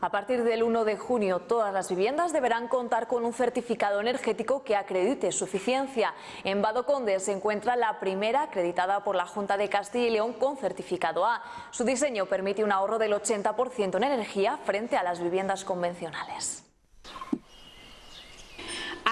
A partir del 1 de junio, todas las viviendas deberán contar con un certificado energético que acredite su eficiencia. En Badoconde se encuentra la primera acreditada por la Junta de Castilla y León con certificado A. Su diseño permite un ahorro del 80% en energía frente a las viviendas convencionales.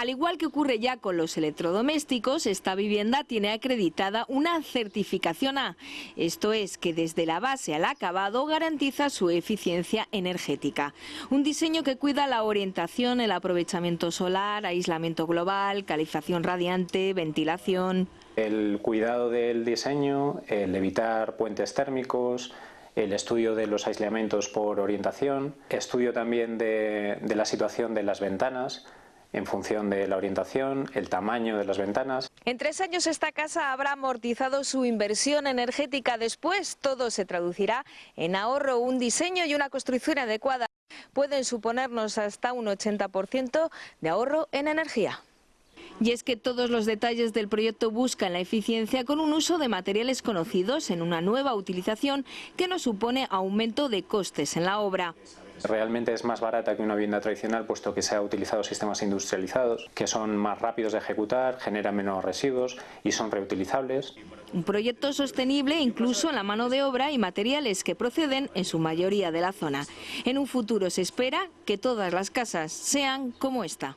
Al igual que ocurre ya con los electrodomésticos, esta vivienda tiene acreditada una certificación A. Esto es que desde la base al acabado garantiza su eficiencia energética. Un diseño que cuida la orientación, el aprovechamiento solar, aislamiento global, calificación radiante, ventilación. El cuidado del diseño, el evitar puentes térmicos, el estudio de los aislamientos por orientación, estudio también de la situación de las ventanas, en función de la orientación, el tamaño de las ventanas. En tres años esta casa habrá amortizado su inversión energética. Después todo se traducirá en ahorro, un diseño y una construcción adecuada. Pueden suponernos hasta un 80% de ahorro en energía. Y es que todos los detalles del proyecto buscan la eficiencia con un uso de materiales conocidos en una nueva utilización que no supone aumento de costes en la obra. Realmente es más barata que una vivienda tradicional puesto que se ha utilizado sistemas industrializados que son más rápidos de ejecutar, generan menos residuos y son reutilizables. Un proyecto sostenible incluso en la mano de obra y materiales que proceden en su mayoría de la zona. En un futuro se espera que todas las casas sean como esta.